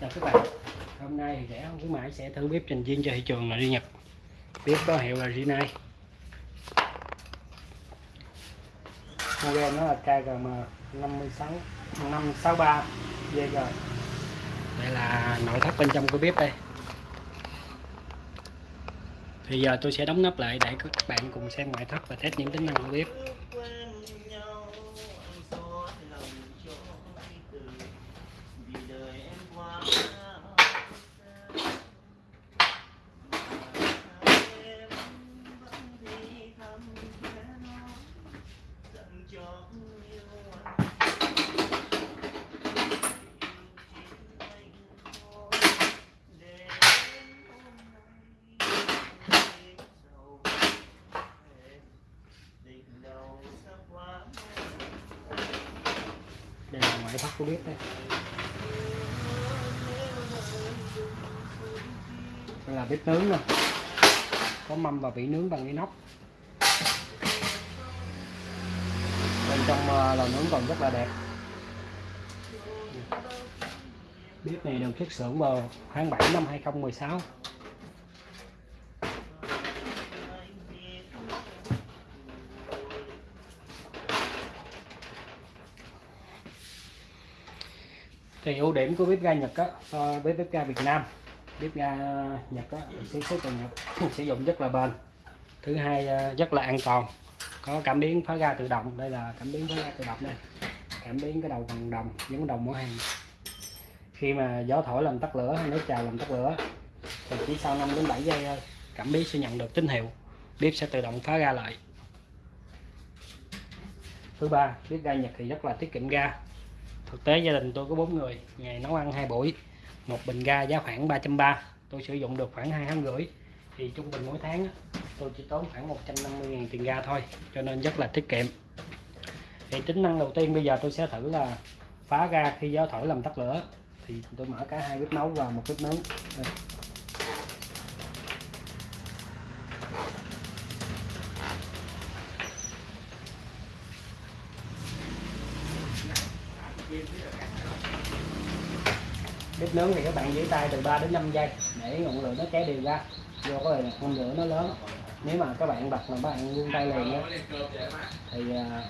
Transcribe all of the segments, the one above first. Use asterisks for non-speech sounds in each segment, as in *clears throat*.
chào các bạn. Hôm nay thì rẻ không khuyến mãi sẽ thử bếp trình viên cho thị trường là đi Nhật. Bếp có hiệu là Rinnai. Model nó là KGM 56 563 VG đây là nội thất bên trong của bếp đây. Thì giờ tôi sẽ đóng nắp lại để các bạn cùng xem ngoại thất và test những tính năng của bếp. Đây là cô biết đây. Đây là bếp nướng nè. Có mâm và vỉ nướng bằng inox. Bên trong ờ, lò nướng còn rất là đẹp. Bếp này được xuất xưởng vào tháng 7 năm 2016 thì ưu điểm của bếp ga Nhật á, so với bếp ga Việt Nam. Bếp ga Nhật á sản xuất Nhật *laughs* sử dụng rất là bền. Thứ hai à, rất là an toàn. Có cảm biến phá ga tự động, đây là cảm biến phá ga tự động đây. Cảm biến cái đầu bằng đồng, giống đồng mỗi hàng. Khi mà gió thổi làm tắt lửa hay nước trào làm tắt lửa, thì chỉ sau 5 đến 7 giây cảm biến sẽ nhận được tín hiệu. Bếp sẽ tự động phá ga lại. Thứ ba, bếp ga Nhật thì rất là tiết kiệm ga thực tế gia đình tôi có bốn người, ngày nấu ăn hai buổi, một bình ga giá khoảng 330 tôi sử dụng được khoảng hai tháng rưỡi. Thì trung bình mỗi tháng tôi chỉ tốn khoảng 150.000 tiền ga thôi, cho nên rất là tiết kiệm. Thì tính năng đầu tiên bây giờ tôi sẽ thử là phá ga khi gió thổi làm tắt lửa. Thì tôi mở cả hai bếp nấu và một bếp nướng. Nướng thì các bạn giữ tay từ 3 đến 5 giây để ngọn lửa nó cháy đều ra. Do cái ngọn lửa nó lớn. Nếu mà các bạn bật mà các bạn buông tay liền á, thì à,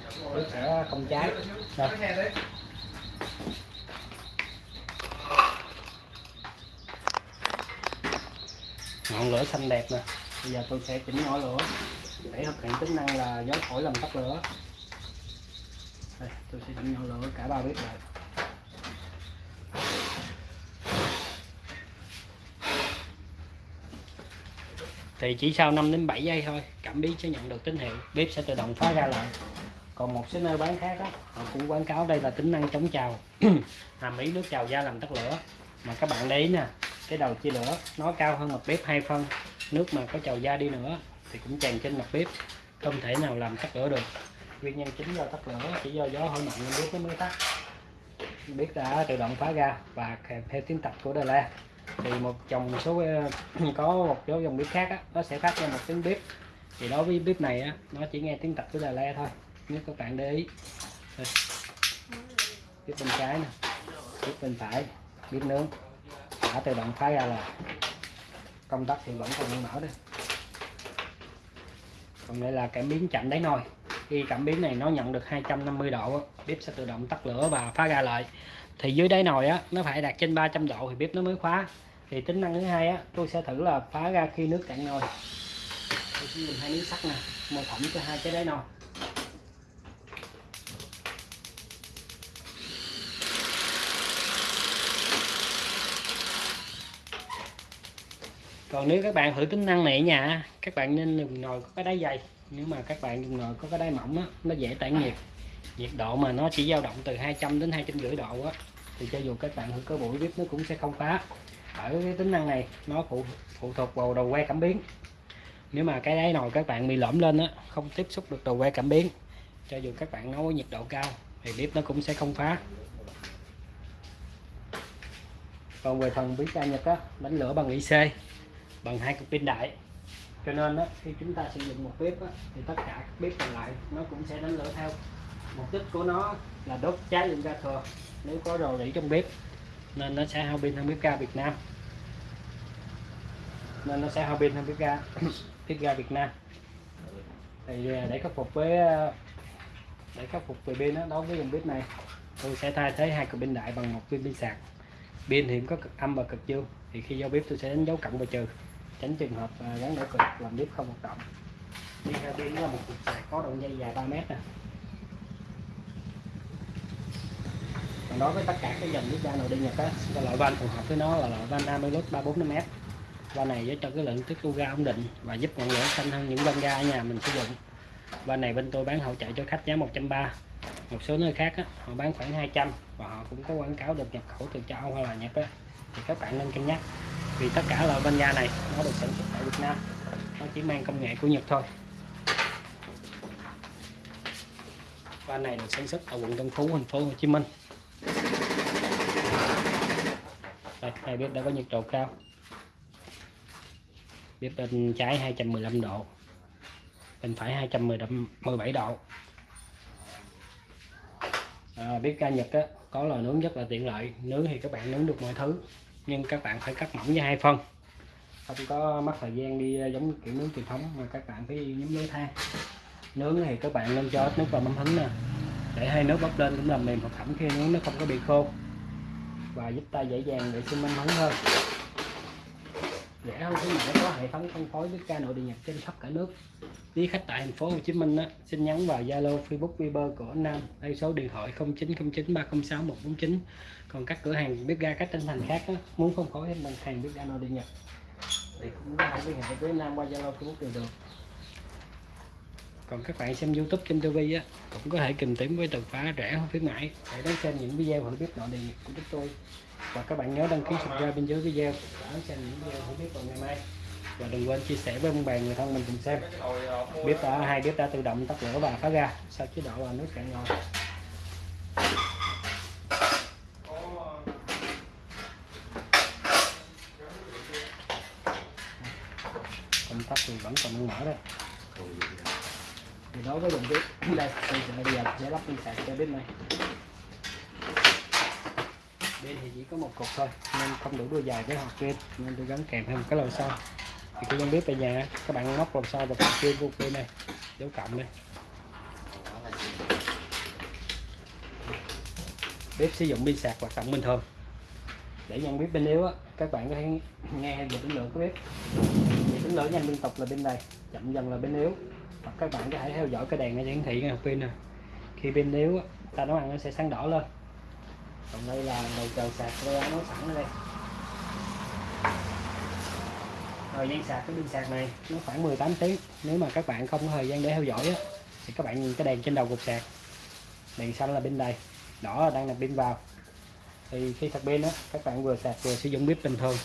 sẽ không cháy. Đây. ngọn lửa xanh đẹp nè. Bây giờ tôi sẽ chỉnh nhỏ lửa để thực hiện tính năng là gió thổi làm tắt lửa. Đây, tôi sẽ chỉnh nhỏ lửa cả ba bếp lại. Thì chỉ sau 5 đến 7 giây thôi cảm biến sẽ nhận được tín hiệu. Bếp sẽ tự động phá ra lại. Còn một số nơi bán khác đó, họ cũng quảng cáo đây là tính năng chống trào *clears throat* hàm ý nước trào ra làm tắt lửa. Mà các bạn để ý nè cái đầu chia lửa nó cao hơn mặt bếp hai phân. Nước mà có trào ra đi nữa thì cũng tràn trên mặt bếp. Không thể nào làm tắt lửa được. Nguyên nhân chính do tắt lửa chỉ do gió hơi mạnh nên bếp nó mới tắt. Bếp đã tự động phá ra và kèm theo tiếng tập của Đà La thì một chồng số ờ, có một số dòng bếp khác á, nó sẽ phát ra một tiếng bếp. Thì đối với bếp này á, nó chỉ nghe tiếng tập của Đà le thôi nếu các bạn để ý. Đây. bếp bên trái nè bếp bên phải bếp nướng. Đã tự động phá ra là công tắc thì vẫn còn đang mở đây. Còn đây là cảm biến chạm đáy nồi. Khi cảm biến này nó nhận được 250 độ bếp sẽ tự động tắt lửa và phá ra lại thì dưới đáy nồi á, nó phải đạt trên 300 độ thì bếp nó mới khóa. Thì tính năng thứ hai á, tôi sẽ thử là phá ra khi nước cạn nồi. Tôi sẽ dùng hai miếng sắt nè mô phỏng cho hai cái đáy nồi. Còn nếu các bạn thử tính năng này ở nhà các bạn nên dùng nồi có cái đáy dày. Nếu mà các bạn dùng nồi có cái đáy mỏng á, nó dễ tản nhiệt nhiệt độ mà nó chỉ dao động từ 200 đến 250 độ á thì cho dù các bạn thử cơ buổi bếp nó cũng sẽ không phá. Ở cái tính năng này nó phụ phụ thuộc vào đầu que cảm biến. Nếu mà cái đáy nồi các bạn bị lõm lên á không tiếp xúc được đầu que cảm biến cho dù các bạn nấu nhiệt độ cao thì bếp nó cũng sẽ không phá. Còn về phần bếp ga nhật á đánh lửa bằng IC bằng hai cục pin đại. Cho nên á, khi chúng ta sử dụng một bếp á, thì tất cả các bếp còn lại nó cũng sẽ đánh lửa theo mục đích của nó là đốt cháy lên ga thừa nếu có rò rỉ trong bếp nên nó sẽ hao pin hơn bếp ga Việt Nam. Nên nó sẽ hao pin hơn bếp ga *coughs* bếp ga Việt Nam. Thì à, để khắc phục với à, để khắc phục về pin đó, đối với dòng bếp này tôi sẽ thay thế hai cục pin đại bằng một viên pin sạc. Pin thì có cực âm và cực dương. Thì khi giao bếp tôi sẽ đánh dấu cộng và trừ tránh trường hợp à, gắn đảo cực làm bếp không hoạt động. Đi theo pin là một cục sạc có đoạn dây dài 3 mét nè. Còn đối với tất cả các dòng bếp ga nội địa nhật á loại van phù hợp với nó là loại van Amilus 345m van này giúp cho cái lượng tiết lưu ga ổn định và giúp ngọn lửa xanh hơn những van ga ở nhà mình sử dụng. Van này bên tôi bán hỗ trợ cho khách giá 130 một số nơi khác á, họ bán khoảng 200 và họ cũng có quảng cáo được nhập khẩu từ châu Âu hay là Nhật á. Thì các bạn nên cân nhắc vì tất cả loại van ga này nó được sản xuất tại Việt Nam. Nó chỉ mang công nghệ của Nhật thôi. Van này được sản xuất ở quận Tân Phú thành phố Hồ Chí Minh đây hai bếp đã có nhiệt độ cao. Bếp bên trái 215 độ bên phải 217 độ. À, bếp ga Nhật á, có lò nướng rất là tiện lợi. Nướng thì các bạn nướng được mọi thứ nhưng các bạn phải cắt mỏng với hai phân. Không có mất thời gian đi ờ, giống kiểu nướng truyền thống mà các bạn phải nhúng lưới than. Nướng thì các bạn nên cho ít nước vào mắm hứng nè. Để hai nước bốc lên cũng làm mềm thực phẩm khi nướng nó không có bị khô và giúp ta dễ dàng vệ sinh minh hứng hơn. Rẻ hơn khi mà có hệ thống phân phối với ca nội địa nhập trên khắp cả nước. Quý khách tại thành phố Hồ Chí Minh á, xin nhắn vào Zalo Facebook Viber của anh Nam đây số điện thoại 0909 306 149 còn các cửa hàng bếp ga các tỉnh thành khác á, muốn phân phối thêm bằng hàng bếp ga nội địa nhập thì cũng có thể liên hệ với Nam qua Zalo Facebook đều được còn các bạn xem YouTube trên TV á, cũng có thể tìm kiếm với từ khóa rẻ hơn khuyến mãi để đón xem những video hữu biết nội địa của chúng tôi. Và các bạn nhớ đăng ký subscribe bên dưới video. Để đón xem những video hữu biết vào ngày mai. Và đừng quên chia sẻ với ông bà, người thân mình cùng xem. Bếp đã hai bếp đã tự động tắt lửa và phá ra sau chế độ là nước cạn ngon. Công tắc thì vẫn còn đang mở đây thì đối với dòng *coughs* bếp đây thì sẽ bây giờ sẽ lắp pin sạc cho bếp này. Bên thì chỉ có một cục thôi, nên không đủ đôi dài với hộp pin, nên tôi gắn kèm thêm một cái lò xo. Thì cái giống bếp tại nhà, các bạn móc lò xo vào cục pin của pin này, dấu cộng đây bếp sử dụng pin sạc hoạt động bình thường. Để nhận biết pin yếu á, các bạn có thể nghe về tính lượng của bếp. Thì tính lửa nhanh liên tục là bên này, chậm dần là bên yếu các bạn có thể theo dõi cái đèn này hiển thị cái pin nè. Khi pin yếu ta nấu ăn nó sẽ sáng đỏ lên. Còn đây là đầu chờ sạc tôi đã nấu sẵn ở đây. Thời gian sạc cái pin sạc này nó khoảng 18 tiếng. Nếu mà các bạn không có thời gian để theo dõi á, thì các bạn nhìn cái đèn trên đầu cục sạc. Đèn xanh là pin đầy đỏ là đang là pin vào. Thì khi sạc pin á các bạn vừa sạc vừa sử dụng bếp bình thường.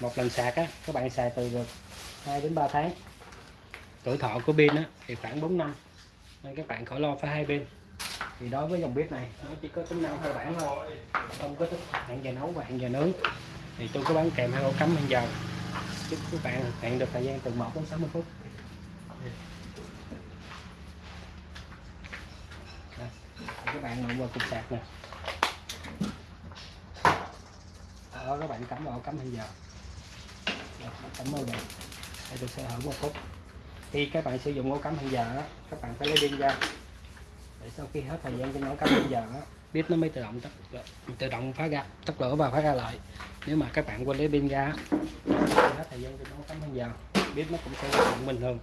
Một lần sạc á các bạn xài từ được 2 đến 3 tháng tuổi thọ của pin á thì khoảng 4 năm. Nên các bạn khỏi lo phải hai pin thì đối với dòng bếp này nó chỉ có tính năng cơ bản thôi. Không có tính hạn giờ nấu và hạn giờ nướng. Thì tôi có bán kèm hai ổ cắm hàng giờ. Giúp các bạn hẹn được thời gian từ 1 đến 60 phút. Đây, các bạn nội vào cục sạc nè. Đó các bạn cắm vào cắm hàng giờ. Rồi, cắm vào. Đây đây tôi sẽ hở một phút khi các bạn sử dụng ổ cắm hạn giờ đó, các bạn phải lấy pin ra. Để sau khi hết thời gian trên ổ cắm hạn giờ đó, bếp nó mới tự động tắt tự động phá ra tắt lửa và phá ra lại. Nếu mà các bạn quên lấy pin ra hết thời gian trên ổ cắm hạn giờ bếp nó cũng sẽ hoạt động bình thường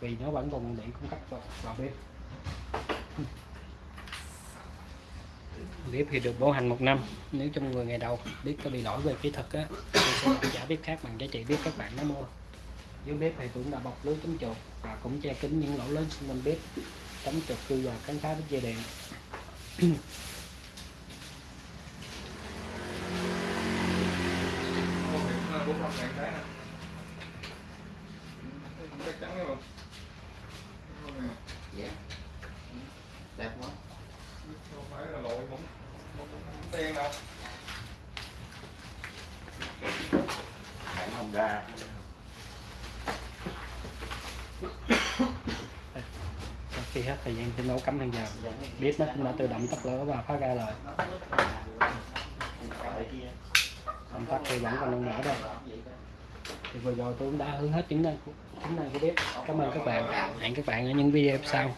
vì nó vẫn còn điện cung cấp vào, vào bếp. Bếp thì được bảo hành một năm nếu trong 10 ngày đầu bếp có bị lỗi về kỹ thuật á sẽ trả bếp khác bằng giá trị bếp các bạn đã mua dưới bếp thì cũng đã bọc lưới chống chuột và cũng che kín những lỗ lớn xung quanh bếp. Chống chuột cư và cắn phá đứt dây điện chắc chắn đấy không dạ đẹp quá không phải là lội không không đen đâu bạn không ra khi hết, thời gian thì nấu cắm hàng giờ. Bếp nó cũng đã tự động tắt lửa và phá ra rồi. Công tắc thì vẫn còn đang mở đây thì vừa rồi tôi cũng đã hướng hết chứng năng chứng năng của bếp. Cảm ơn các bạn. Hẹn các bạn ở những video sau.